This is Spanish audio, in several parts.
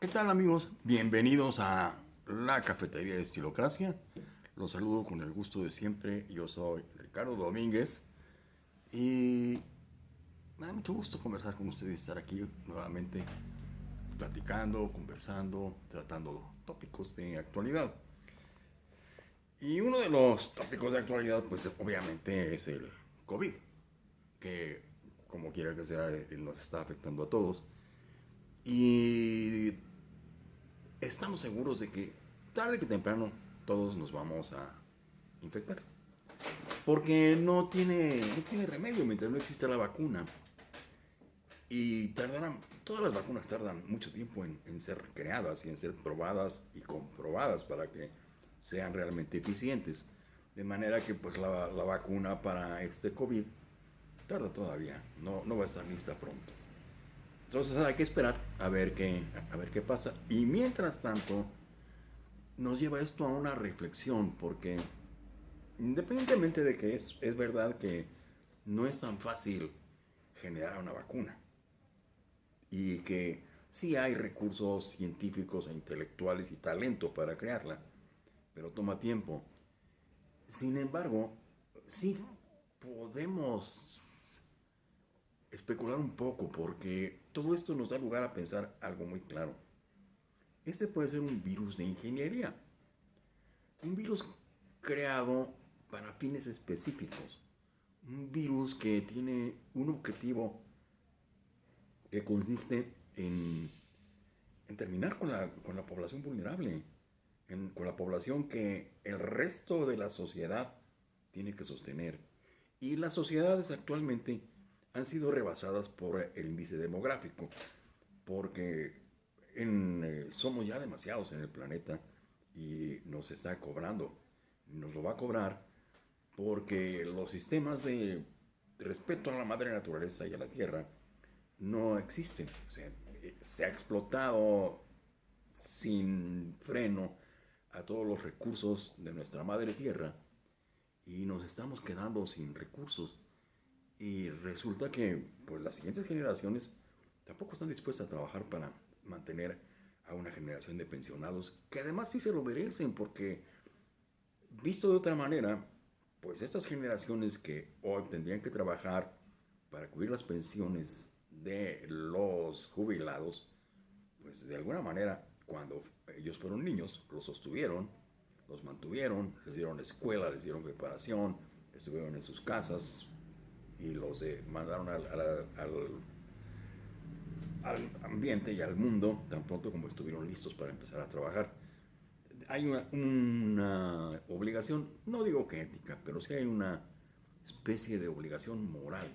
¿Qué tal amigos? Bienvenidos a la cafetería de Estilocracia. Los saludo con el gusto de siempre. Yo soy Ricardo Domínguez y me da mucho gusto conversar con ustedes y estar aquí nuevamente platicando, conversando, tratando tópicos de actualidad. Y uno de los tópicos de actualidad, pues obviamente es el COVID, que como quiera que sea, nos está afectando a todos. Y estamos seguros de que tarde que temprano todos nos vamos a infectar. Porque no tiene, no tiene remedio mientras no existe la vacuna. Y tardarán, todas las vacunas tardan mucho tiempo en, en, ser creadas y en ser probadas y comprobadas para que sean realmente eficientes. De manera que pues la, la vacuna para este COVID tarda todavía, no, no va a estar lista pronto. Entonces hay que esperar a ver qué, a ver qué pasa. Y mientras tanto, nos lleva esto a una reflexión, porque independientemente de que es, es verdad que no es tan fácil generar una vacuna, y que sí hay recursos científicos e intelectuales y talento para crearla, pero toma tiempo. Sin embargo, sí podemos especular un poco porque todo esto nos da lugar a pensar algo muy claro. Este puede ser un virus de ingeniería. Un virus creado para fines específicos. Un virus que tiene un objetivo que consiste en, en terminar con la, con la, población vulnerable, con la población que el resto de la sociedad tiene que sostener. Y las sociedades actualmente han sido rebasadas por el índice demográfico, porque eh, somos ya demasiados en el planeta y nos está cobrando, nos lo va a cobrar porque los sistemas de respeto a la madre naturaleza y a la tierra no existen. se ha explotado sin freno a todos los recursos de nuestra madre tierra y nos estamos quedando sin recursos y resulta que pues, las siguientes generaciones tampoco están dispuestas a trabajar para mantener a una generación de pensionados que además sí se lo merecen porque visto de otra manera, pues estas generaciones que hoy tendrían que trabajar para cubrir las pensiones de los jubilados, pues de alguna manera cuando ellos fueron niños los sostuvieron, los mantuvieron, les dieron escuela, les dieron preparación, estuvieron en sus casas, y los mandaron al, al, ambiente y al mundo tan pronto como estuvieron listos para empezar a trabajar. Hay una, una obligación, no digo que ética, pero sí hay una especie de obligación moral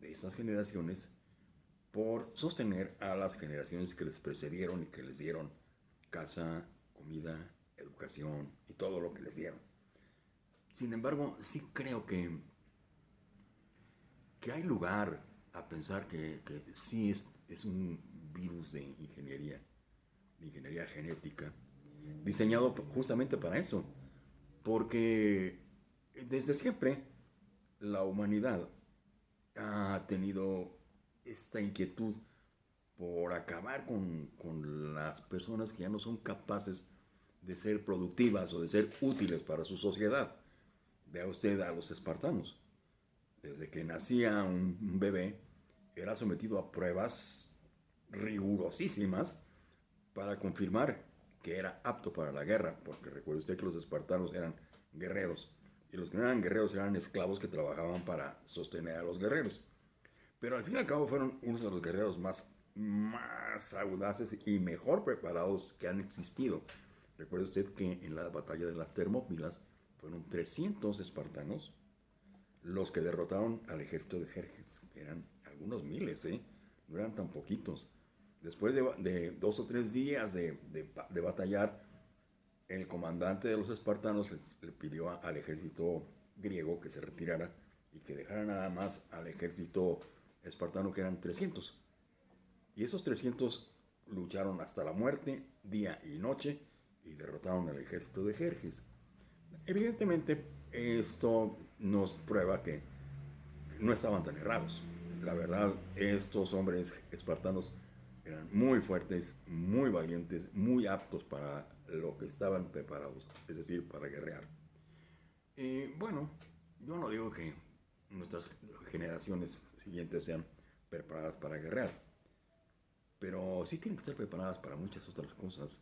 de estas generaciones por sostener a las generaciones que les precedieron y que les dieron casa, comida, educación y todo lo que les dieron. Sin embargo, sí creo que que hay lugar a pensar que, sí es, es, un virus de ingeniería, de ingeniería genética, diseñado justamente para eso, porque desde siempre la humanidad ha tenido esta inquietud por acabar con, con, las personas que ya no son capaces de ser productivas o de ser útiles para su sociedad. Vea usted a los espartanos desde que nacía un bebé, era sometido a pruebas rigurosísimas para confirmar que era apto para la guerra, porque recuerde usted que los espartanos eran guerreros, y los que no eran guerreros eran esclavos que trabajaban para sostener a los guerreros. Pero al fin y al cabo fueron unos de los guerreros más, más audaces y mejor preparados que han existido. Recuerde usted que en la batalla de las Termópilas fueron 300 espartanos los que derrotaron al ejército de Jerjes, eran algunos miles, ¿eh? no eran tan poquitos. Después de, dos o tres días de, batallar, el comandante de los espartanos le pidió al ejército griego que se retirara y que dejara nada más al ejército espartano, que eran 300. Y esos 300 lucharon hasta la muerte, día y noche, y derrotaron al ejército de Jerjes. Evidentemente, esto nos prueba que no estaban tan errados. La verdad, estos hombres espartanos eran muy fuertes, muy valientes, muy aptos para lo que estaban preparados, es decir, para guerrear. Y bueno, yo no digo que nuestras generaciones siguientes sean preparadas para guerrear, pero sí tienen que estar preparadas para muchas otras cosas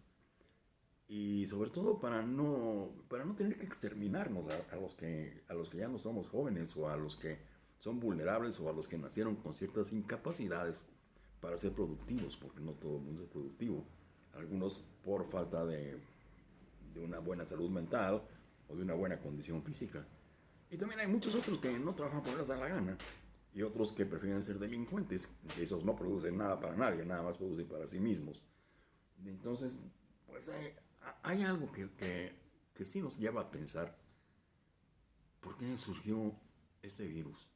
y sobre todo para no, para no tener que exterminarnos a, los que, a los que ya no somos jóvenes o a los que son vulnerables o a los que nacieron con ciertas incapacidades para ser productivos, porque no todo el mundo es productivo. Algunos por falta de, de una buena salud mental o de una buena condición física. Y también hay muchos otros que no trabajan por darse la gana y otros que prefieren ser delincuentes, que esos no producen nada para nadie, nada más producen para sí mismos. Entonces, pues hay, hay algo que, que, que sí nos lleva a pensar, ¿por qué surgió este virus?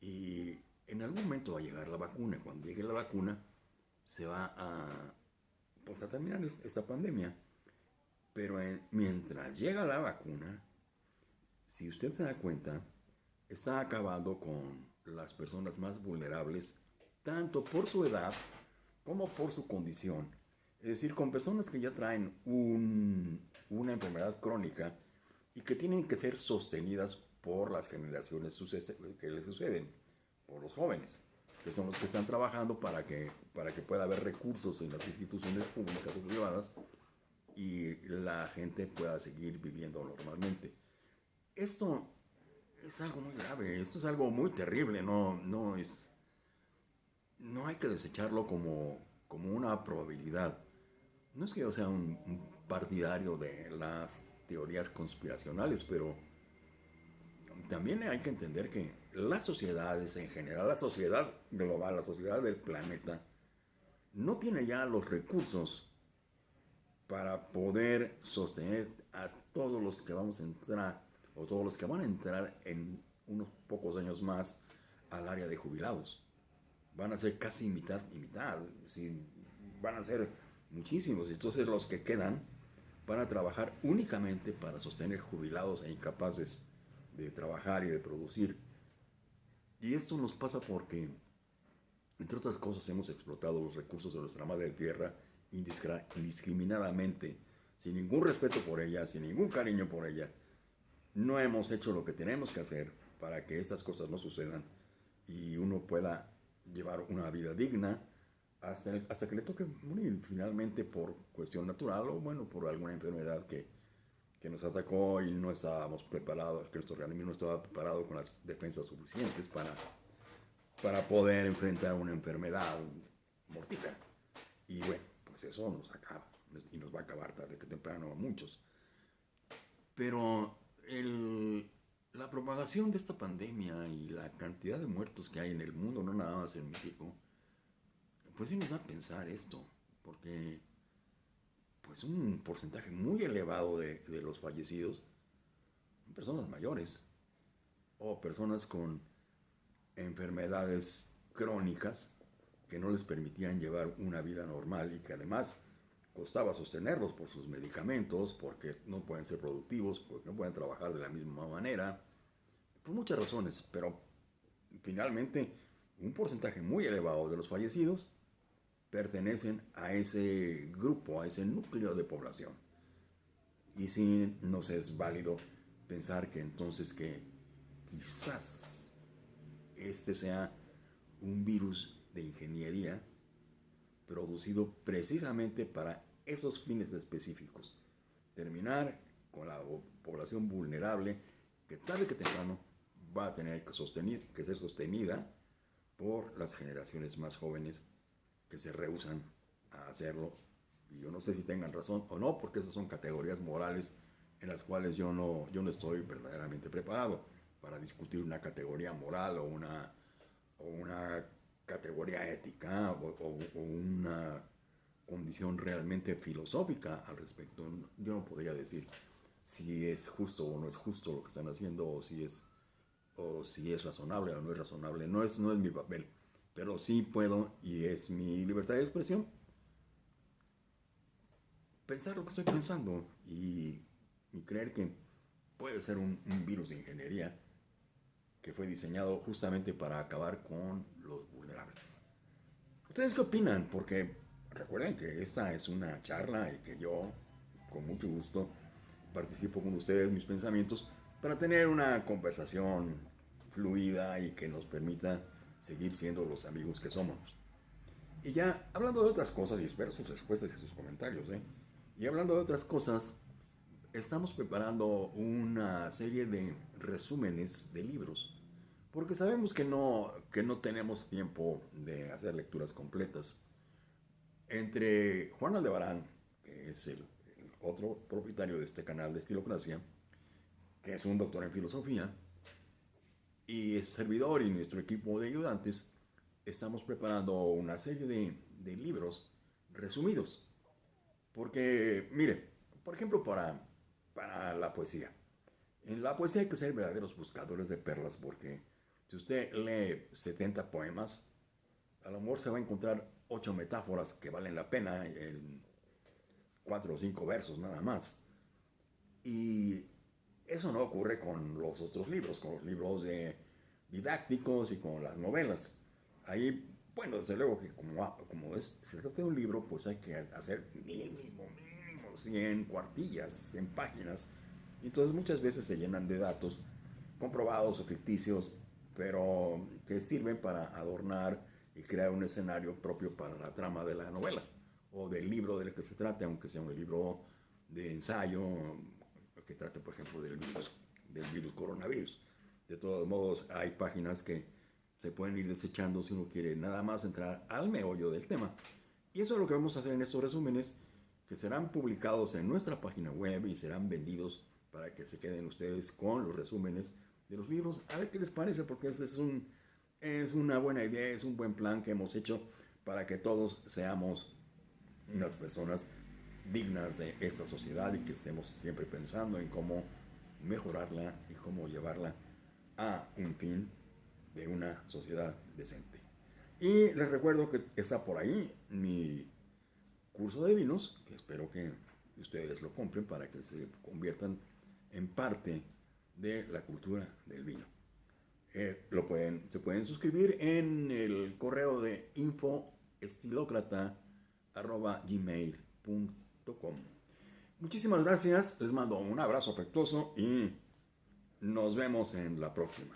Y en algún momento va a llegar la vacuna. Cuando llegue la vacuna, se va a, pues terminar esta pandemia. Pero mientras llega la vacuna, si usted se da cuenta, está acabando con las personas más vulnerables, tanto por su edad como por su condición. Es decir, con personas que ya traen una enfermedad crónica y que tienen que ser sostenidas por las generaciones que les suceden, por los jóvenes, que son los que están trabajando para que, para que pueda haber recursos en las instituciones públicas o privadas y la gente pueda seguir viviendo normalmente. Esto es algo muy grave, esto es algo muy terrible, no, no es... No hay que desecharlo como, como una probabilidad no es que yo sea un, partidario de las teorías conspiracionales, pero también hay que entender que las sociedades en general, la sociedad global, la sociedad del planeta, no tiene ya los recursos para poder sostener a todos los que vamos a entrar o todos los que van a entrar en unos pocos años más al área de jubilados. Van a ser casi mitad y mitad. Si van a ser muchísimos. Entonces los que quedan van a trabajar únicamente para sostener jubilados e incapaces de trabajar y de producir. Y esto nos pasa porque, entre otras cosas, hemos explotado los recursos de nuestra madre tierra indiscriminadamente, sin ningún respeto por ella, sin ningún cariño por ella. No hemos hecho lo que tenemos que hacer para que esas cosas no sucedan y uno pueda llevar una vida digna hasta, hasta que le toque morir finalmente por cuestión natural o bueno, por alguna enfermedad que, que nos atacó y no estábamos preparados, que nuestro organismo no estaba preparado con las defensas suficientes para, para poder enfrentar una enfermedad mortífera. Y bueno, pues eso nos acaba y nos va a acabar tarde que temprano a muchos. Pero el, la propagación de esta pandemia y la cantidad de muertos que hay en el mundo, no nada más en México, pues sí nos da a pensar esto, porque pues un porcentaje muy elevado de, de los fallecidos son personas mayores o personas con enfermedades crónicas que no les permitían llevar una vida normal y que además costaba sostenerlos por sus medicamentos, porque no pueden ser productivos, porque no pueden trabajar de la misma manera, por muchas razones, pero finalmente un porcentaje muy elevado de los fallecidos pertenecen a ese grupo, a ese núcleo de población. Y si nos es válido pensar que entonces que quizás este sea un virus de ingeniería producido precisamente para esos fines específicos. Terminar con la población vulnerable que tarde que temprano va a tener que, sostener, que ser sostenida por las generaciones más jóvenes que se rehusan a hacerlo. Y yo no sé si tengan razón o no, porque esas son categorías morales en las cuales yo no, yo no estoy verdaderamente preparado para discutir una categoría moral o una, o una categoría ética o, una condición realmente filosófica al respecto. Yo no podría decir si es justo o no es justo lo que están haciendo o si es, o si es razonable o no es razonable. No es, no es mi papel pero sí puedo, y es mi libertad de expresión, pensar lo que estoy pensando y, creer que puede ser un, virus de ingeniería que fue diseñado justamente para acabar con los vulnerables. ¿Ustedes qué opinan? Porque recuerden que esta es una charla y que yo, con mucho gusto, participo con ustedes mis pensamientos para tener una conversación fluida y que nos permita seguir siendo los amigos que somos. Y ya hablando de otras cosas, y espero sus respuestas y sus comentarios, ¿eh? y hablando de otras cosas, estamos preparando una serie de resúmenes de libros, porque sabemos que no, que no tenemos tiempo de hacer lecturas completas. Entre Juan Aldebarán, que es el, el otro propietario de este canal de Estilocracia, que es un doctor en filosofía, y es servidor y nuestro equipo de ayudantes, estamos preparando una serie de, de libros resumidos. Porque, mire, por ejemplo, para, para la poesía. En la poesía hay que ser verdaderos buscadores de perlas porque si usted lee 70 poemas, a lo mejor se va a encontrar 8 metáforas que valen la pena en 4 o 5 versos nada más. Y eso no ocurre con los otros libros, con los libros didácticos y con las novelas. Ahí, bueno, desde luego que como, es, se trata de un libro, pues hay que hacer mínimo, mínimo 100 cuartillas, 100 páginas. Entonces muchas veces se llenan de datos comprobados o ficticios, pero que sirven para adornar y crear un escenario propio para la trama de la novela o del libro del que se trate, aunque sea un libro de ensayo, que trate, por ejemplo, del virus, del virus coronavirus. De todos modos, hay páginas que se pueden ir desechando si uno quiere nada más entrar al meollo del tema. Y eso es lo que vamos a hacer en estos resúmenes, que serán publicados en nuestra página web y serán vendidos para que se queden ustedes con los resúmenes de los libros. A ver qué les parece, porque es, es, un, es una buena idea, es un buen plan que hemos hecho para que todos seamos unas personas dignas de esta sociedad y que estemos siempre pensando en cómo mejorarla y cómo llevarla a un fin de una sociedad decente. Y les recuerdo que está por ahí mi curso de vinos, que espero que ustedes lo compren para que se conviertan en parte de la cultura del vino. Eh, lo pueden, se pueden suscribir en el correo de infoestilocrata.gmail.com Muchísimas gracias, les mando un abrazo afectuoso y nos vemos en la próxima.